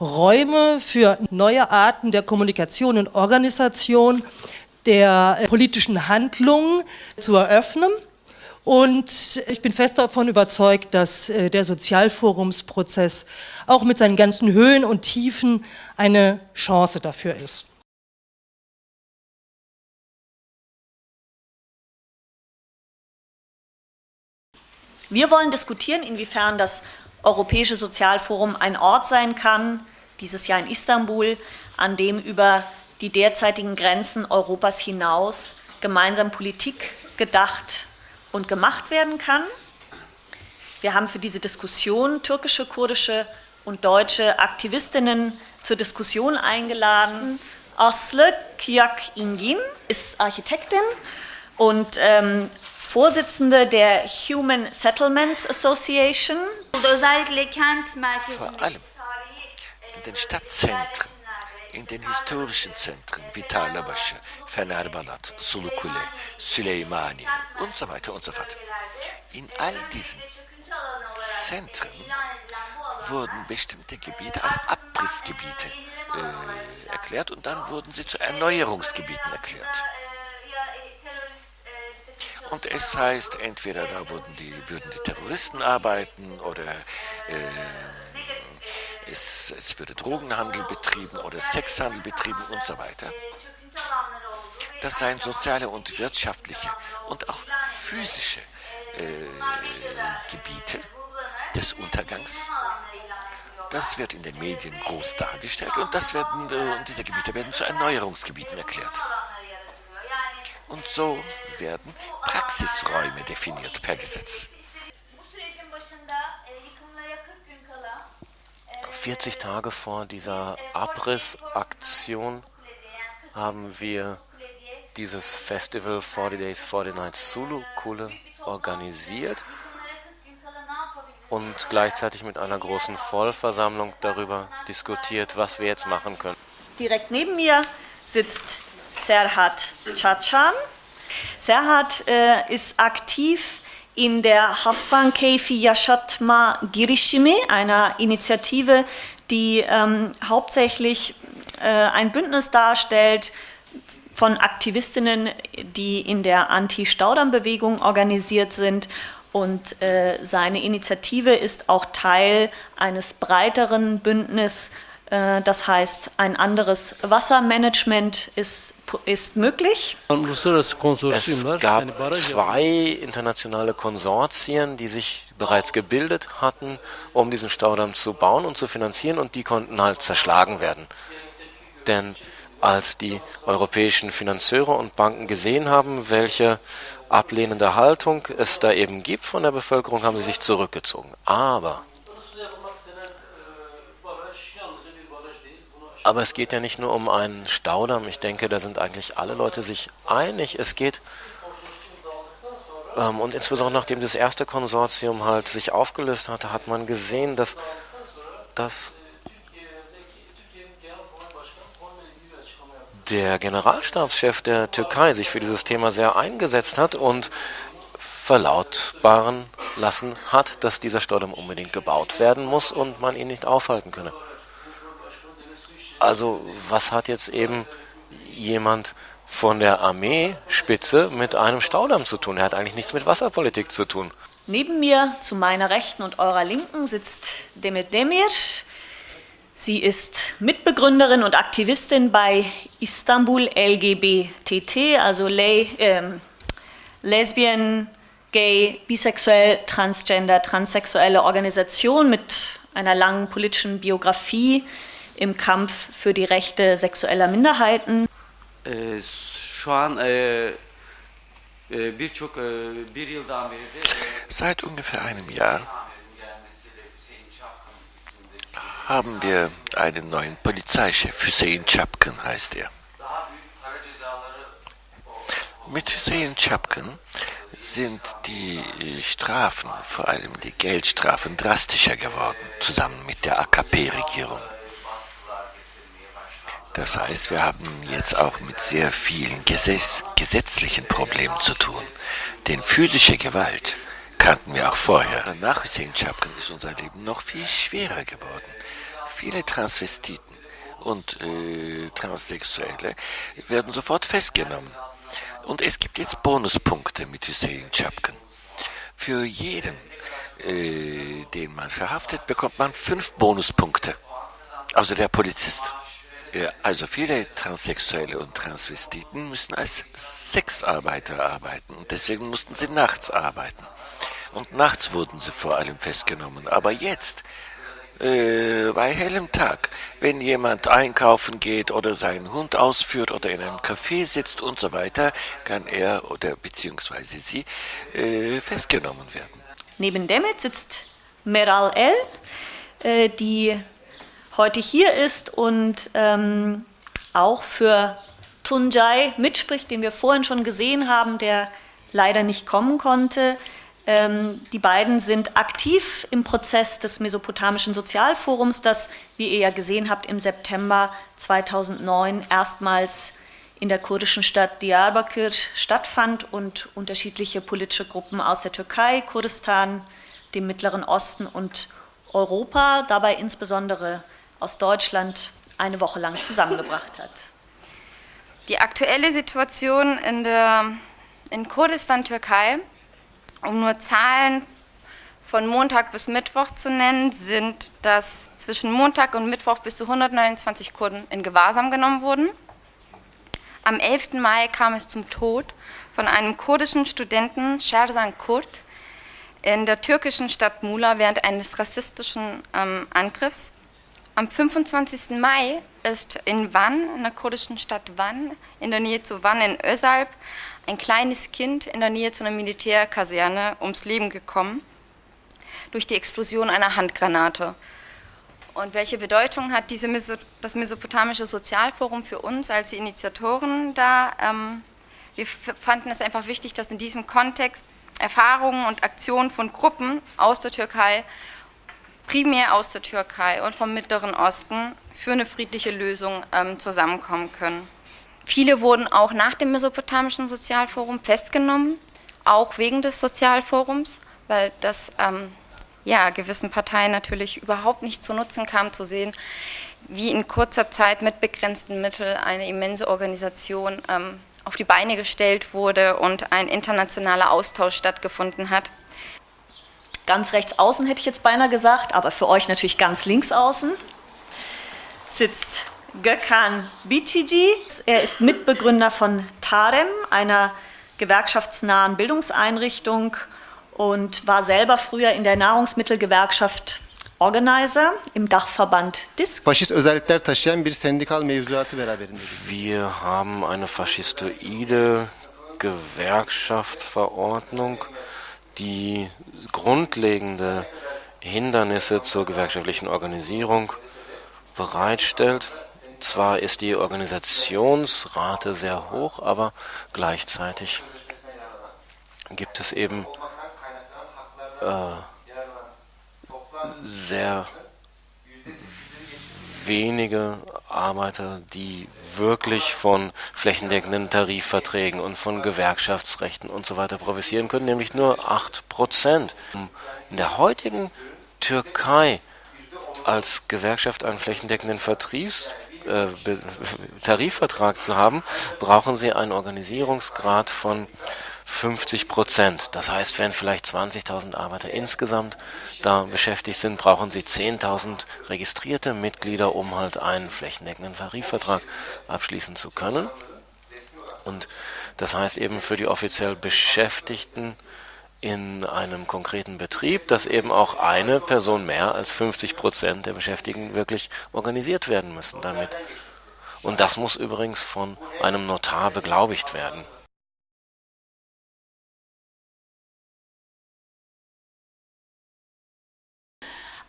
Räume für neue Arten der Kommunikation und Organisation der politischen Handlungen zu eröffnen. Und ich bin fest davon überzeugt, dass äh, der Sozialforumsprozess auch mit seinen ganzen Höhen und Tiefen eine Chance dafür ist. Wir wollen diskutieren, inwiefern das Europäische Sozialforum ein Ort sein kann, dieses Jahr in Istanbul, an dem über die derzeitigen Grenzen Europas hinaus gemeinsam Politik gedacht und gemacht werden kann. Wir haben für diese Diskussion türkische, kurdische und deutsche Aktivistinnen zur Diskussion eingeladen. Aslı Kiyak Ingin ist Architektin und ähm, Vorsitzende der Human Settlements Association. Vor allem in den Stadtzentren, in den historischen Zentren wie Tarlabaşı, Fenerbalat, Sulukule, Süleymaniye und so weiter und so fort. In all diesen Zentren wurden bestimmte Gebiete als Abrissgebiete äh, erklärt und dann wurden sie zu Erneuerungsgebieten erklärt. Und es heißt, entweder da würden die, würden die Terroristen arbeiten oder äh, es, es würde Drogenhandel betrieben oder Sexhandel betrieben und so weiter. Das seien soziale und wirtschaftliche und auch physische äh, Gebiete des Untergangs. Das wird in den Medien groß dargestellt und, das werden, äh, und diese Gebiete werden zu Erneuerungsgebieten erklärt. Und so werden Praxisräume definiert per Gesetz. 40 Tage vor dieser Abrissaktion haben wir dieses Festival 40 Days, 40 Nights Zulu Kule organisiert und gleichzeitig mit einer großen Vollversammlung darüber diskutiert, was wir jetzt machen können. Direkt neben mir sitzt Serhat Çaçan. Serhat äh, ist aktiv in der Hassan Keyfi Yaşatma Girişimi, einer Initiative, die ähm, hauptsächlich äh, ein Bündnis darstellt von Aktivistinnen, die in der Anti-Staudamm-Bewegung organisiert sind und äh, seine Initiative ist auch Teil eines breiteren Bündnisses das heißt, ein anderes Wassermanagement ist, ist möglich. Es gab zwei internationale Konsortien, die sich bereits gebildet hatten, um diesen Staudamm zu bauen und zu finanzieren und die konnten halt zerschlagen werden. Denn als die europäischen Finanzeure und Banken gesehen haben, welche ablehnende Haltung es da eben gibt von der Bevölkerung, haben sie sich zurückgezogen. Aber Aber es geht ja nicht nur um einen Staudamm. Ich denke, da sind eigentlich alle Leute sich einig. Es geht, ähm, und insbesondere nachdem das erste Konsortium halt sich aufgelöst hatte, hat man gesehen, dass, dass der Generalstabschef der Türkei sich für dieses Thema sehr eingesetzt hat und verlautbaren lassen hat, dass dieser Staudamm unbedingt gebaut werden muss und man ihn nicht aufhalten könne. Also was hat jetzt eben jemand von der Armeespitze mit einem Staudamm zu tun? Er hat eigentlich nichts mit Wasserpolitik zu tun. Neben mir, zu meiner Rechten und eurer Linken, sitzt Demet Demir. Sie ist Mitbegründerin und Aktivistin bei Istanbul LGBTT, also Le ähm, Lesbian, Gay, Bisexuell, Transgender, transsexuelle Organisation mit einer langen politischen Biografie im Kampf für die Rechte sexueller Minderheiten. Seit ungefähr einem Jahr haben wir einen neuen Polizeichef, Hüseyin Chapkin heißt er. Mit Hüseyin Chapkin sind die Strafen, vor allem die Geldstrafen, drastischer geworden, zusammen mit der AKP-Regierung. Das heißt, wir haben jetzt auch mit sehr vielen Gesetz gesetzlichen Problemen zu tun. Denn physische Gewalt kannten wir auch vorher. Nach Hussein Chapkan ist unser Leben noch viel schwerer geworden. Viele Transvestiten und äh, Transsexuelle werden sofort festgenommen. Und es gibt jetzt Bonuspunkte mit Hussein Chapkan. Für jeden, äh, den man verhaftet, bekommt man fünf Bonuspunkte. Also der Polizist. Also viele Transsexuelle und Transvestiten müssen als Sexarbeiter arbeiten und deswegen mussten sie nachts arbeiten. Und nachts wurden sie vor allem festgenommen. Aber jetzt, äh, bei hellem Tag, wenn jemand einkaufen geht oder seinen Hund ausführt oder in einem Café sitzt und so weiter, kann er oder beziehungsweise sie äh, festgenommen werden. Neben Demet sitzt Meral El, äh, die heute hier ist und ähm, auch für Tunjai mitspricht, den wir vorhin schon gesehen haben, der leider nicht kommen konnte. Ähm, die beiden sind aktiv im Prozess des Mesopotamischen Sozialforums, das, wie ihr ja gesehen habt, im September 2009 erstmals in der kurdischen Stadt Diyarbakir stattfand und unterschiedliche politische Gruppen aus der Türkei, Kurdistan, dem Mittleren Osten und Europa, dabei insbesondere aus Deutschland eine Woche lang zusammengebracht hat. Die aktuelle Situation in, der, in Kurdistan, Türkei, um nur Zahlen von Montag bis Mittwoch zu nennen, sind, dass zwischen Montag und Mittwoch bis zu 129 Kurden in Gewahrsam genommen wurden. Am 11. Mai kam es zum Tod von einem kurdischen Studenten, Sherzan Kurt, in der türkischen Stadt Mula während eines rassistischen ähm, Angriffs. Am 25. Mai ist in Van, in der kurdischen Stadt Van, in der Nähe zu Van in Özalp, ein kleines Kind in der Nähe zu einer Militärkaserne ums Leben gekommen durch die Explosion einer Handgranate. Und welche Bedeutung hat diese Meso das Mesopotamische Sozialforum für uns als Initiatoren da? Ähm, wir fanden es einfach wichtig, dass in diesem Kontext Erfahrungen und Aktionen von Gruppen aus der Türkei primär aus der Türkei und vom Mittleren Osten für eine friedliche Lösung ähm, zusammenkommen können. Viele wurden auch nach dem Mesopotamischen Sozialforum festgenommen, auch wegen des Sozialforums, weil das ähm, ja, gewissen Parteien natürlich überhaupt nicht zu Nutzen kam, zu sehen, wie in kurzer Zeit mit begrenzten Mitteln eine immense Organisation ähm, auf die Beine gestellt wurde und ein internationaler Austausch stattgefunden hat ganz rechts außen hätte ich jetzt beinahe gesagt, aber für euch natürlich ganz links außen, sitzt Gökhan Bicigi. Er ist Mitbegründer von TAREM, einer gewerkschaftsnahen Bildungseinrichtung und war selber früher in der Nahrungsmittelgewerkschaft Organizer im Dachverband DISK. Wir haben eine faschistoide Gewerkschaftsverordnung die grundlegende Hindernisse zur gewerkschaftlichen Organisierung bereitstellt. Zwar ist die Organisationsrate sehr hoch, aber gleichzeitig gibt es eben äh, sehr wenige Arbeiter, die wirklich von flächendeckenden Tarifverträgen und von Gewerkschaftsrechten und so weiter profitieren können, nämlich nur 8 Prozent. In der heutigen Türkei als Gewerkschaft einen flächendeckenden Vertriebs äh, Tarifvertrag zu haben, brauchen sie einen Organisierungsgrad von 50 Prozent. Das heißt, wenn vielleicht 20.000 Arbeiter insgesamt da beschäftigt sind, brauchen sie 10.000 registrierte Mitglieder, um halt einen flächendeckenden Tarifvertrag abschließen zu können. Und das heißt eben für die offiziell Beschäftigten in einem konkreten Betrieb, dass eben auch eine Person mehr als 50 Prozent der Beschäftigten wirklich organisiert werden müssen damit. Und das muss übrigens von einem Notar beglaubigt werden.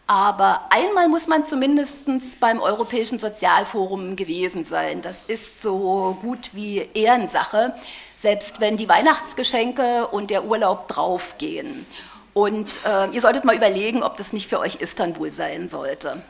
Aber einmal muss man zumindest beim Europäischen Sozialforum gewesen sein. Das ist so gut wie Ehrensache, selbst wenn die Weihnachtsgeschenke und der Urlaub draufgehen. Und äh, ihr solltet mal überlegen, ob das nicht für euch Istanbul sein sollte.